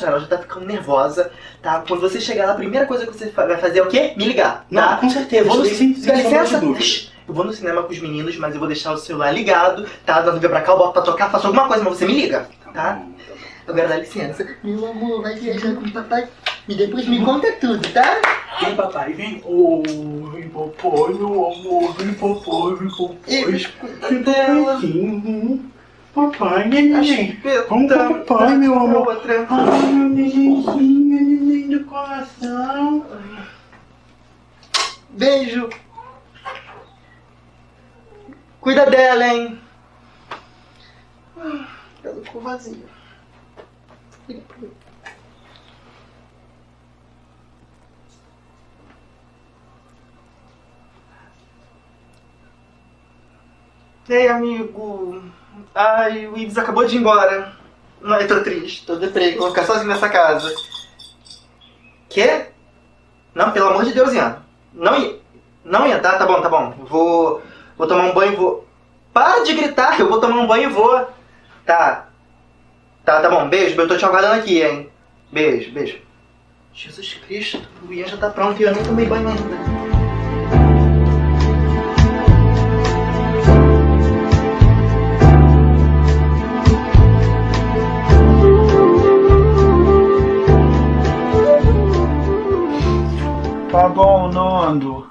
Speaker 2: Tá,
Speaker 12: ela já tá ficando nervosa, tá? Quando você chegar lá, a primeira coisa que você vai fazer é o quê? Me ligar, tá?
Speaker 2: Não, com certeza,
Speaker 12: Eu vou no, Dá licença? Eu vou no cinema com os meninos, mas eu vou deixar o celular ligado, tá? Vier pra cá, eu boto pra tocar, faço alguma coisa, mas você me liga, tá? Agora dá licença. Meu amor, vai viajar com o papai e depois me conta tudo, tá?
Speaker 2: Vem, papai, vem. Oi, papai, meu amor, vem, papai, vem, papai.
Speaker 12: Cuida dela.
Speaker 2: Papai, neném. Vamos pro papai, meu amor. Ai, meu nenenzinho, neném do coração.
Speaker 12: Beijo. Cuida dela, hein? Ela ficou vazia. Liga pra ele. Ei, amigo. Ai, o Ives acabou de ir embora. Ai, tô triste, tô deprê, vou ficar sozinho nessa casa. Quê? Não, pelo amor de Deus, Ian. Não ia. Não ia, tá? Tá bom, tá bom. Vou. Vou tomar um banho e vou. Para de gritar, eu vou tomar um banho e vou. Tá. Tá, tá bom. Beijo, eu tô te aguardando aqui, hein? Beijo, beijo. Jesus Cristo, o Ian já tá pronto e eu nem tomei banho ainda.
Speaker 2: Tá bom, Nando.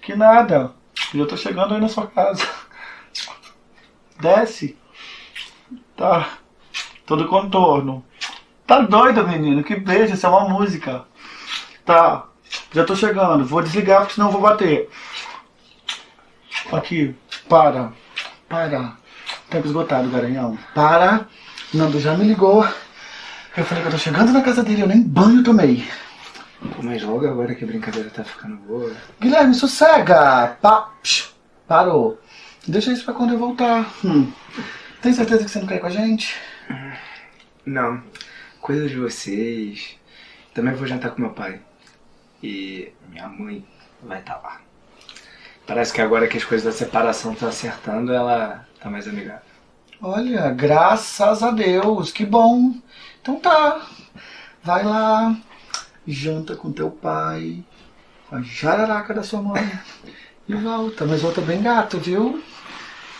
Speaker 2: Que nada. Eu tô chegando aí na sua casa. Desce. Tá. Todo contorno. Tá doido, menino? Que beijo, isso é uma música. Tá. Já tô chegando. Vou desligar porque senão eu vou bater. Aqui. Para. Para. Tempo esgotado, garanhão. Para. Nando já me ligou. Eu falei que eu tô chegando na casa dele, eu nem banho tomei.
Speaker 3: Mas logo agora que a brincadeira tá ficando boa.
Speaker 2: Guilherme, sossega! Pa... Psh, parou. Deixa isso pra quando eu voltar. Hum. Tem certeza que você não quer ir com a gente?
Speaker 3: Não. Coisa de vocês. Também vou jantar com meu pai. E minha mãe vai estar lá. Parece que agora que as coisas da separação estão acertando, ela tá mais amigável.
Speaker 2: Olha, graças a Deus, que bom. Então tá. Vai lá, janta com teu pai, com a jararaca da sua mãe e volta. Mas volta bem gato, viu?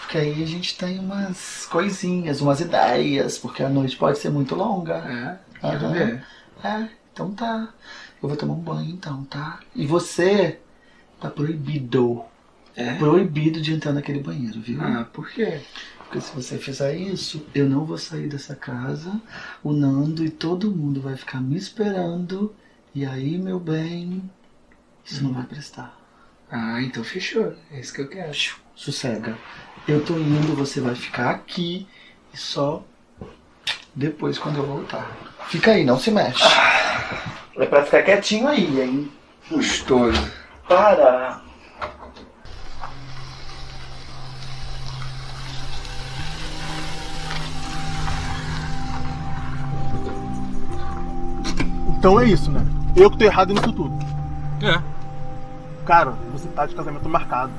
Speaker 2: Porque aí a gente tem umas coisinhas, umas ideias, porque a noite pode ser muito longa.
Speaker 3: É, quero ver.
Speaker 2: É, então tá. Eu vou tomar um banho então, tá? E você tá proibido.
Speaker 3: É?
Speaker 2: Proibido de entrar naquele banheiro, viu?
Speaker 3: Ah, por quê?
Speaker 2: Porque se você fizer isso, eu não vou sair dessa casa, o Nando e todo mundo vai ficar me esperando. E aí, meu bem, isso não vai prestar.
Speaker 3: Ah, então fechou. É isso que eu quero.
Speaker 2: Sossega. Eu tô indo, você vai ficar aqui e só depois quando eu voltar. Fica aí, não se mexe. É pra ficar quietinho aí, hein?
Speaker 3: Gostoso.
Speaker 2: Para.
Speaker 19: Então é isso, né? Eu que tô errado nisso tudo.
Speaker 9: É.
Speaker 19: Cara, você tá de casamento marcado.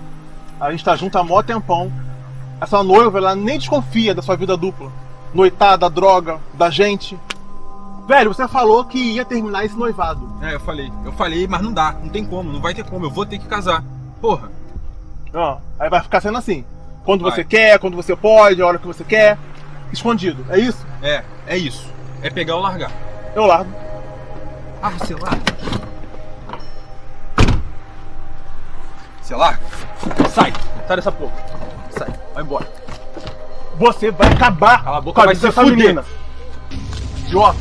Speaker 19: A gente tá junto há mó tempão. Essa noiva, ela nem desconfia da sua vida dupla. Noitada, droga, da gente. Velho, você falou que ia terminar esse noivado.
Speaker 9: É, eu falei. Eu falei, mas não dá. Não tem como. Não vai ter como. Eu vou ter que casar. Porra.
Speaker 19: Ó, aí vai ficar sendo assim. Quando
Speaker 9: Vai.
Speaker 19: você quer, quando você pode, a hora que você quer. Escondido, é isso?
Speaker 9: É, é isso. É pegar ou largar.
Speaker 19: Eu largo.
Speaker 9: Ah, você larga? Você larga?
Speaker 19: Sai! Sai dessa porra. Sai, vai embora. Você vai acabar
Speaker 9: Cala a boca,
Speaker 19: com a
Speaker 9: vai
Speaker 19: vida
Speaker 9: se
Speaker 19: dessa
Speaker 9: fuder.
Speaker 19: menina. Idiota.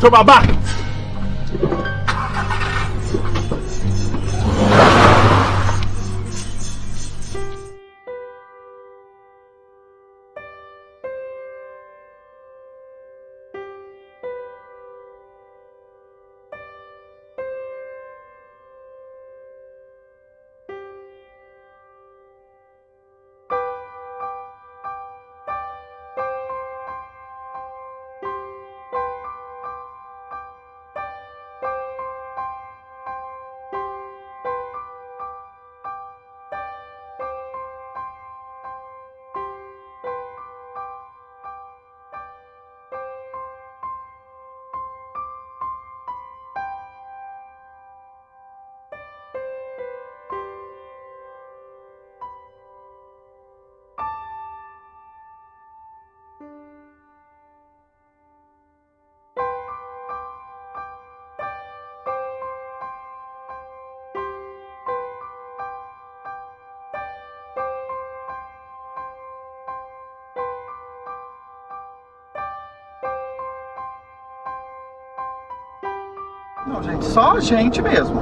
Speaker 19: Seu babaca!
Speaker 2: Não, gente, só a gente mesmo.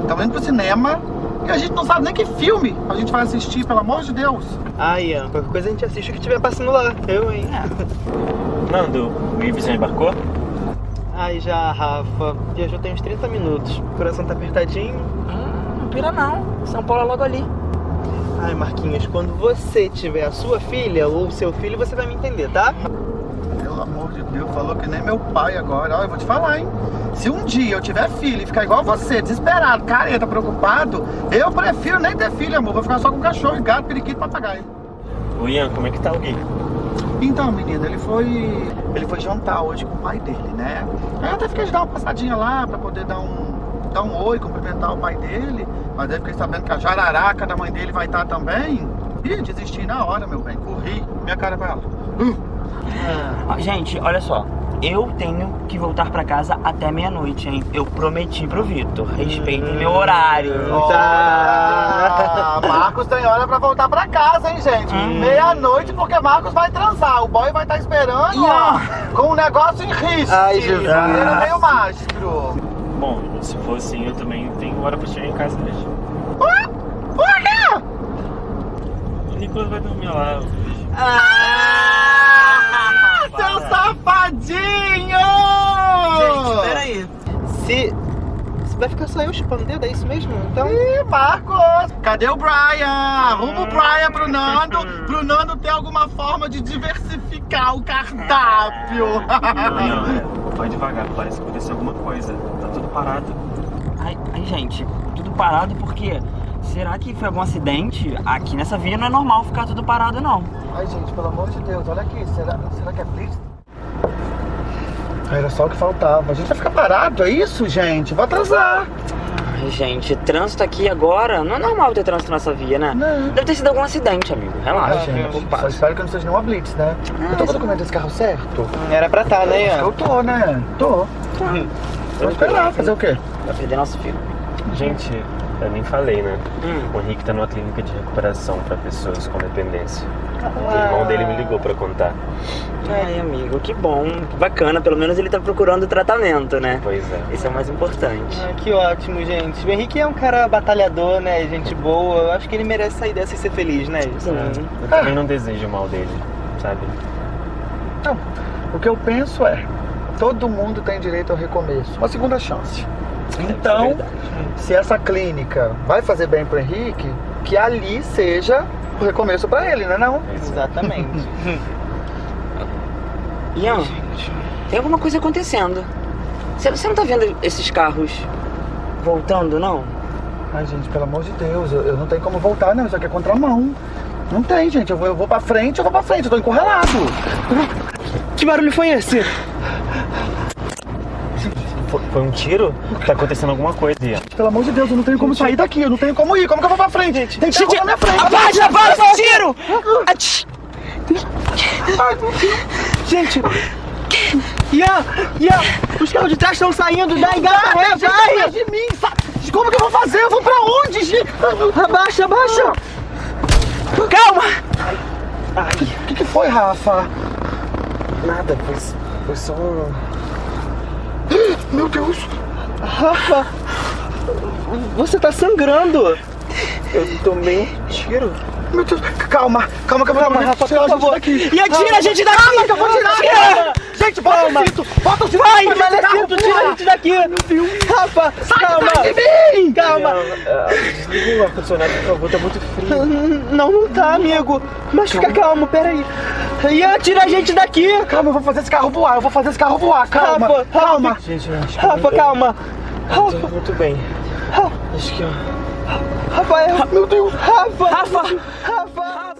Speaker 2: Estamos indo pro cinema e a gente não sabe nem que filme a gente vai assistir, pelo amor de Deus.
Speaker 12: Ah, Ian, qualquer coisa a gente assiste o que estiver passando lá. Eu, hein?
Speaker 8: Nando, o Ives já embarcou?
Speaker 12: Ai, já, Rafa. Viajou tem uns 30 minutos. O coração tá apertadinho.
Speaker 15: Não pira não. São Paulo é logo ali.
Speaker 12: Ai, Marquinhos, quando você tiver a sua filha ou o seu filho, você vai me entender, tá?
Speaker 2: Pelo amor de Deus, falou que nem meu pai agora. Olha, eu vou te falar, hein? Se um dia eu tiver filho e ficar igual você, desesperado, careta, preocupado, eu prefiro nem ter filho, amor. Vou ficar só com cachorro, gato, periquito, papagaio.
Speaker 8: Ô Ian, como é que tá o Gui?
Speaker 2: Então, menino, ele foi. Ele foi jantar hoje com o pai dele, né? Aí eu até fiquei de dar uma passadinha lá pra poder dar um. dar um oi, cumprimentar o pai dele. Mas aí fiquei sabendo que a jararaca da mãe dele vai estar também. Ih, desisti na hora, meu bem. Corri, minha cara vai lá.
Speaker 15: Ah, gente, olha só. Eu tenho que voltar pra casa até meia-noite, hein? Eu prometi pro Vitor. Respeitem meu horário.
Speaker 2: Ah, Marcos tem hora pra voltar pra casa, hein, gente? Meia-noite, porque Marcos vai transar. O boy vai estar esperando, ó, com um negócio em risco.
Speaker 12: Ai, Jesus.
Speaker 2: Era meio mágico.
Speaker 8: Bom, se for assim, eu também tenho hora pra chegar em casa hoje.
Speaker 2: Por quê?
Speaker 8: O Nicolas vai dormir lá hoje.
Speaker 2: Ah, seu safadinho!
Speaker 12: Gente, peraí. Se. Se vai ficar só eu chupando o dedo, é isso mesmo? Então.
Speaker 2: Ih, Marcos! Cadê o Brian? Arruma o Brian pro Nando, pro Nando ter alguma forma de diversificar o cardápio.
Speaker 8: Ian, vai devagar, parece que aconteceu alguma coisa. Tá tudo parado.
Speaker 15: Ai, ai, gente, tudo parado porque. Será que foi algum acidente? Aqui nessa via não é normal ficar tudo parado, não.
Speaker 2: Ai, gente, pelo amor de Deus, olha aqui. Será, será que é Blitz? Era só o que faltava. A gente vai ficar parado, é isso, gente? Vou atrasar.
Speaker 15: Ai, gente, trânsito aqui agora. Não é normal ter trânsito nessa via, né?
Speaker 2: Não.
Speaker 15: Deve ter sido algum acidente, amigo. Relaxa.
Speaker 2: Ai, gente, só espero que não seja nenhuma Blitz, né? eu tô com o documento desse carro certo?
Speaker 12: Era pra tá, né, Ian?
Speaker 2: Eu tô, né? Tô. Vou esperar, fazer o quê?
Speaker 15: Vai perder nosso filho.
Speaker 8: Gente, eu nem falei, né? O Henrique tá numa clínica de recuperação pra pessoas com dependência. O irmão dele me ligou pra contar.
Speaker 15: Ai, amigo, que bom. Bacana, pelo menos ele tá procurando tratamento, né?
Speaker 8: Pois é.
Speaker 15: Isso é o mais importante.
Speaker 12: Ah, que ótimo, gente. O Henrique é um cara batalhador, né? Gente boa. Eu acho que ele merece sair dessa e ser feliz, né?
Speaker 15: Sim.
Speaker 8: Eu também não desejo o mal dele, sabe?
Speaker 2: Não, o que eu penso é, todo mundo tem direito ao recomeço, uma segunda chance. Então, se essa clínica vai fazer bem pro Henrique, que ali seja recomeço pra ele, né não?
Speaker 12: Exatamente.
Speaker 15: Ian, tem alguma coisa acontecendo. Você, você não tá vendo esses carros voltando, não?
Speaker 2: Ai, gente, pelo amor de Deus, eu, eu não tenho como voltar, não. Isso aqui é contramão. Não tem, gente. Eu vou, eu vou pra frente, eu vou pra frente. Eu tô encurralado.
Speaker 12: Que barulho foi esse?
Speaker 8: Foi, um tiro? Tá acontecendo alguma coisa, Ian.
Speaker 2: Pelo amor de Deus, eu não tenho como sair daqui. Eu não tenho como ir. Como que eu vou pra frente? Gente, tem
Speaker 12: Gente,
Speaker 2: na minha frente.
Speaker 12: abaixa, abaixa esse tiro! Gente! Ian! Ian! Os carros de trás estão saindo, dá engata ré,
Speaker 2: gente,
Speaker 12: vai!
Speaker 2: de mim, Como que eu vou fazer? Eu vou pra onde, gente?
Speaker 12: Abaixa, abaixa! Calma!
Speaker 2: O que, que foi, Rafa?
Speaker 8: Nada, foi, foi só um.
Speaker 2: Meu Deus!
Speaker 12: Rafa! Você tá sangrando!
Speaker 8: Eu tomei um tiro.
Speaker 2: Meu Deus, calma, calma, calma,
Speaker 12: Calma, Rafa, por favor.
Speaker 2: Daqui.
Speaker 12: E atira a gente daqui!
Speaker 2: Calma, que eu vou tirar!
Speaker 12: Tira!
Speaker 2: Gente, bota
Speaker 12: Calma.
Speaker 2: o cinto! Bota o cinto!
Speaker 12: Vai,
Speaker 2: Bota o cinto,
Speaker 12: Malecito, tira a gente daqui! Rafa,
Speaker 2: Sai
Speaker 12: calma!
Speaker 2: de mim!
Speaker 12: Calma!
Speaker 8: Desliga o ar-condicionado, por favor, tá muito frio.
Speaker 12: Não, não tá, amigo. Mas fica calmo, peraí. Ian, tira a gente daqui!
Speaker 2: Calma, eu vou fazer esse carro voar, eu vou fazer esse carro voar, calma,
Speaker 12: Rafa,
Speaker 2: calma!
Speaker 8: Gente,
Speaker 12: Rafa,
Speaker 8: eu-
Speaker 12: calma!
Speaker 8: tô muito bem. Acho que eu...
Speaker 12: Rafael!
Speaker 2: Meu Deus! Rafa!
Speaker 12: Rafa! Rafa!